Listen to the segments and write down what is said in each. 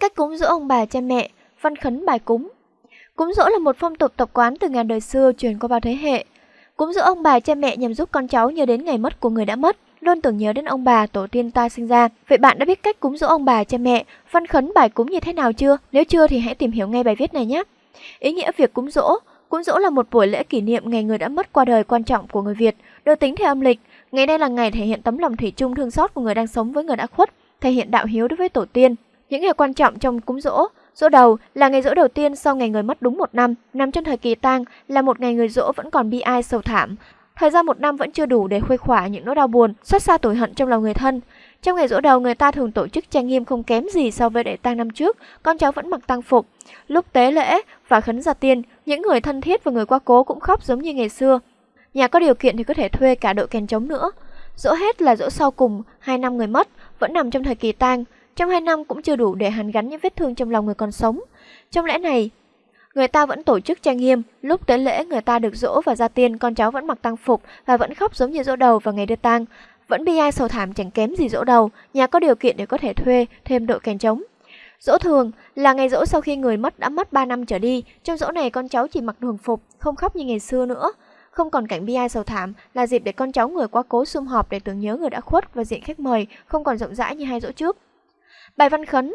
Cách cúng dỗ ông bà cha mẹ, văn khấn bài cúng. Cúng dỗ là một phong tục tập quán từ ngàn đời xưa truyền qua bao thế hệ. Cúng dỗ ông bà cha mẹ nhằm giúp con cháu nhớ đến ngày mất của người đã mất, luôn tưởng nhớ đến ông bà tổ tiên ta sinh ra. Vậy bạn đã biết cách cúng dỗ ông bà cha mẹ, văn khấn bài cúng như thế nào chưa? Nếu chưa thì hãy tìm hiểu ngay bài viết này nhé. Ý nghĩa việc cúng dỗ Cúng dỗ là một buổi lễ kỷ niệm ngày người đã mất qua đời quan trọng của người Việt, được tính theo âm lịch. Ngày nay là ngày thể hiện tấm lòng thủy chung thương xót của người đang sống với người đã khuất, thể hiện đạo hiếu đối với tổ tiên. Những ngày quan trọng trong cúng dỗ, dỗ đầu là ngày dỗ đầu tiên sau ngày người mất đúng một năm, nằm trong thời kỳ tang là một ngày người dỗ vẫn còn bi ai sầu thảm. Thời gian một năm vẫn chưa đủ để khuây khỏa những nỗi đau buồn, xót xa tủi hận trong lòng người thân. Trong ngày dỗ đầu, người ta thường tổ chức trang nghiêm không kém gì so với đại tang năm trước, con cháu vẫn mặc tang phục. Lúc tế lễ và khấn gia tiên, những người thân thiết và người qua cố cũng khóc giống như ngày xưa. Nhà có điều kiện thì có thể thuê cả đội kèn trống nữa. Dỗ hết là dỗ sau cùng, hai năm người mất, vẫn nằm trong thời kỳ tang. Trong hai năm cũng chưa đủ để hắn gắn những vết thương trong lòng người còn sống. Trong lễ này, người ta vẫn tổ chức trang nghiêm, lúc tới lễ người ta được dỗ và gia tiên, con cháu vẫn mặc tang phục và vẫn khóc giống như dỗ đầu vào ngày đưa tang. Vẫn bi ai sầu thảm chẳng kém gì dỗ đầu, nhà có điều kiện để có thể thuê thêm đội kèn trống. Dỗ thường là ngày dỗ sau khi người mất đã mất 3 năm trở đi, trong dỗ này con cháu chỉ mặc thường phục, không khóc như ngày xưa nữa. Không còn cảnh bi ai sầu thảm là dịp để con cháu người quá cố sum họp để tưởng nhớ người đã khuất và diện khách mời không còn rộng rãi như hai dỗ trước. Bài văn khấn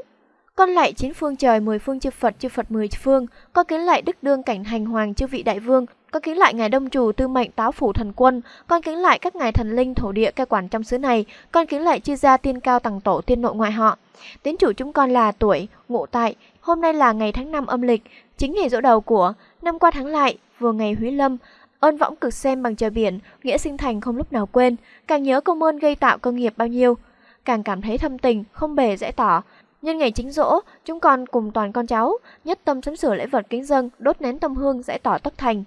con lạy chín phương trời, mười phương chư Phật, chư Phật mười phương. Con kính lạy đức đương cảnh hành hoàng chư vị đại vương. Con kính lại ngài đông chủ tư mệnh táo phủ thần quân. Con kính lại các ngài thần linh thổ địa cai quản trong xứ này. Con kính lại chư gia tiên cao tầng tổ tiên nội ngoại họ. Tín chủ chúng con là tuổi, ngộ tại. Hôm nay là ngày tháng năm âm lịch, chính ngày dỗ đầu của năm qua tháng lại, vừa ngày Húy Lâm. Ơn võng cực xem bằng trời biển, nghĩa sinh thành không lúc nào quên. Càng nhớ công ơn gây tạo công nghiệp bao nhiêu, càng cảm thấy thâm tình, không bề dễ tỏ. Nhân ngày chính dỗ, chúng con cùng toàn con cháu, nhất tâm sắm sửa lễ vật kính dân, đốt nén tâm hương dễ tỏ tất thành.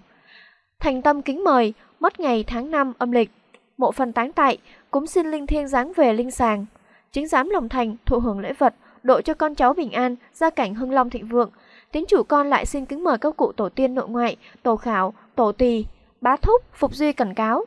Thành tâm kính mời, mất ngày tháng năm âm lịch, mộ phần táng tại, cúng xin linh thiêng giáng về linh sàng. Chính giám lòng thành, thụ hưởng lễ vật, độ cho con cháu bình an, gia cảnh hưng long thịnh vượng. Tín chủ con lại xin kính mời các cụ tổ tiên nội ngoại, tổ khảo, tổ tỳ, bá thúc, phục duy cẩn cáo.